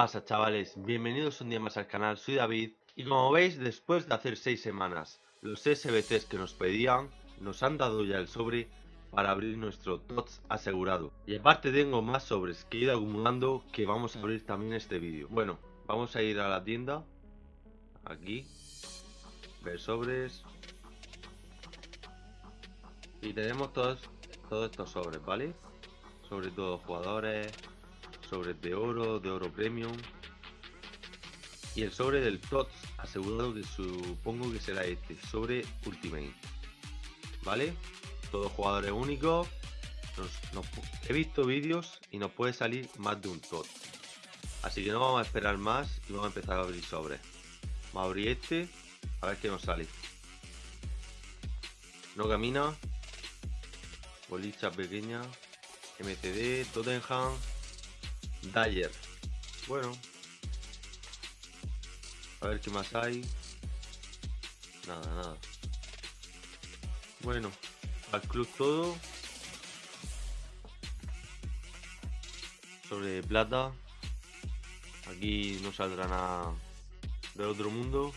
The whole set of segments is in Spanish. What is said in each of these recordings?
pasa chavales? Bienvenidos un día más al canal, soy David y como veis después de hacer 6 semanas los SBCs que nos pedían nos han dado ya el sobre para abrir nuestro TOTS asegurado. Y aparte tengo más sobres que he ido acumulando que vamos a abrir también este vídeo. Bueno, vamos a ir a la tienda. Aquí. Ver sobres. Y tenemos todos, todos estos sobres, ¿vale? sobre todo jugadores sobres de oro, de oro premium. Y el sobre del TOTS asegurado que supongo que será este, sobre Ultimate. ¿vale? Todos jugadores únicos he visto vídeos y nos puede salir más de un TOTS así que no vamos a esperar más y vamos a empezar a abrir sobres vamos a abrir este a ver qué nos sale. No camina. Bolicha pequeña. MCD, Tottenham Dyer. Bueno. A ver qué más hay. Nada, nada. Bueno, al club todo. Sobre plata. Aquí no saldrá nada del otro mundo.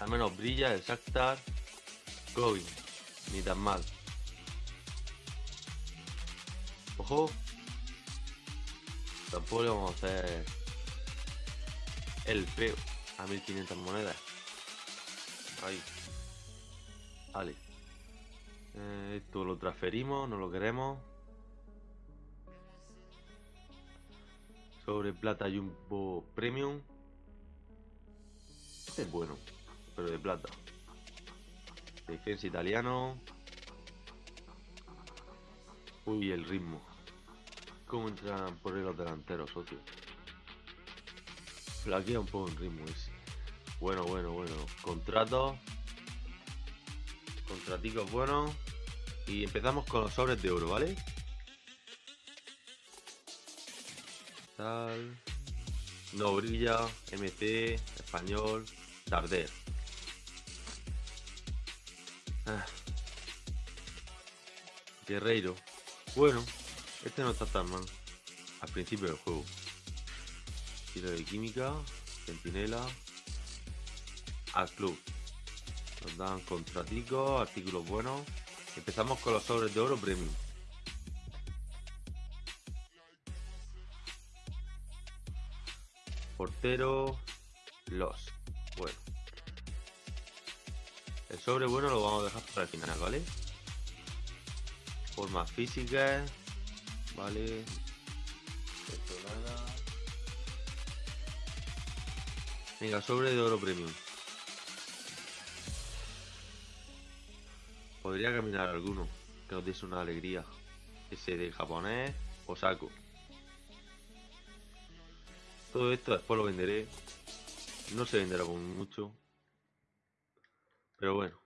Al menos brilla el Shakhtar. Going. Ni tan mal. Ojo, Tampoco vamos a hacer el feo a 1500 monedas. Ahí. Vale. Eh, esto lo transferimos, no lo queremos. Sobre plata Jumbo Premium. Este es bueno, pero de plata. Defensa italiano. Uy, el ritmo cómo entran por los delanteros, socio. Flaquea un poco el ritmo ese. Bueno, bueno, bueno. Contrato. Contraticos buenos. Y empezamos con los sobres de oro, ¿vale? Tal. No brilla. MC. Español. Tarder. Ah. Guerreiro. Bueno, este no está tan mal. Al principio del juego. Tiro de química. Centinela. Al club. Nos dan contraticos, artículos buenos. Empezamos con los sobres de oro premium. Portero. Los. Bueno. El sobre bueno lo vamos a dejar para el final, ¿vale? Formas físicas. Vale. Venga, sobre de oro premium. Podría caminar alguno que nos diese una alegría. Ese de japonés o saco. Todo esto después lo venderé. No se venderá con mucho. Pero bueno.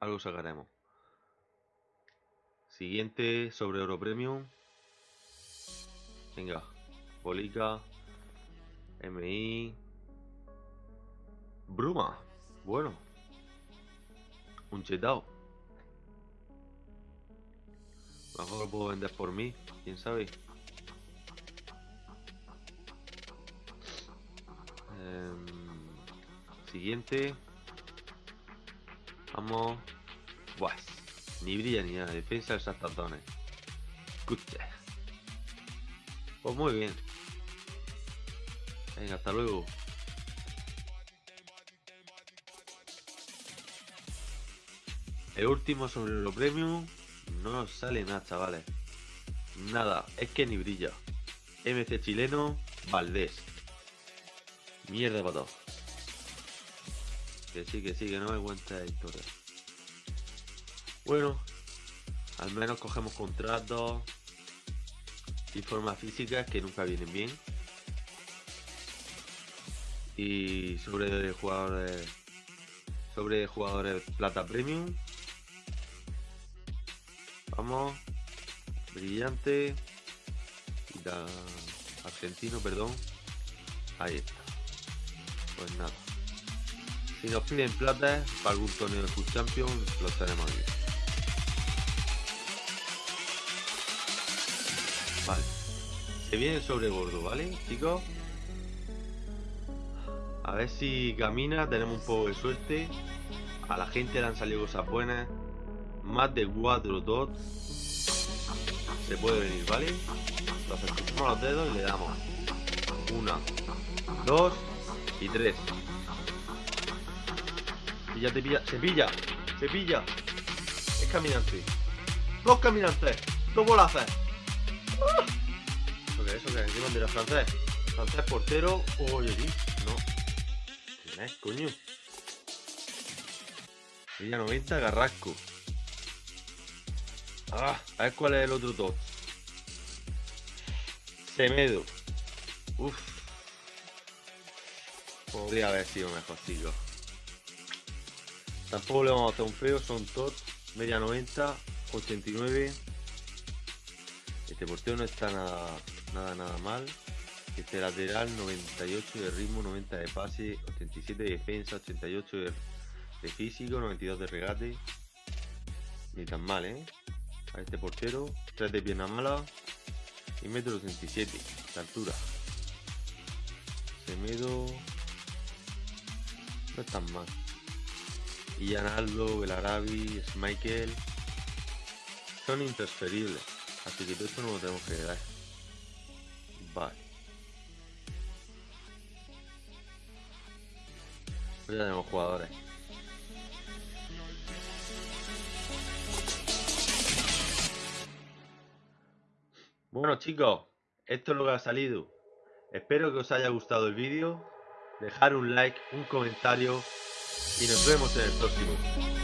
Algo sacaremos. Siguiente sobre oro premium. Venga. Bolica. MI. Bruma. Bueno. Un chetao. Mejor lo puedo vender por mí. ¿Quién sabe? Em, siguiente. Vamos. Buah. Ni brilla ni nada. Defensa de esas tatones. Escucha. Pues muy bien. Venga, hasta luego. El último sobre lo premium no sale nada, chavales. Nada, es que ni brilla. MC chileno, Valdés. Mierda todos. Que sí, que sí, que no me cuenta la historia. Bueno, al menos cogemos contratos y formas físicas que nunca vienen bien. Y sobre jugadores. Sobre jugadores plata premium. Vamos. Brillante. argentino, perdón. Ahí está. Pues nada. Si nos piden plata para algún torneo de Food Champion, los tenemos aquí. Vale. Se viene sobre gordo, ¿vale, chicos? A ver si camina, tenemos un poco de suerte. A la gente le han salido cosas buenas. Más de 4 dots. Se puede venir, ¿vale? Entonces cruzamos los dedos y le damos. Una, dos y tres. Y ya te pilla. ¡Se pilla! ¡Se pilla! Es caminante. Dos caminantes. Dos bolazas. ¿Eso qué es? ¿Eso qué es? ¿Qué bandera? ¿Francés? ¿Francés portero? Oye, no. ¿Quién es, coño? Villa 90, Garrasco. Ah, a ver cuál es el otro top. Semedo. Uf. Podría haber sido mejor, chicos. Tampoco le vamos a hacer un feo, son tot, media 90, 89. Este portero no está nada, nada, nada mal. Este lateral, 98 de ritmo, 90 de pase, 87 de defensa, 88 de, físico, 92 de regate. Ni tan mal, ¿eh? A este portero, 3 de pierna mala y metro 87 de altura. Semedo no es tan mal y Analdo, Belarabi, Michael son intransferibles. Así que todo esto no lo tenemos que dar. Vale. Ya tenemos jugadores. Bueno chicos, esto es lo que ha salido. Espero que os haya gustado el vídeo. Dejar un like, un comentario y nos vemos en el próximo.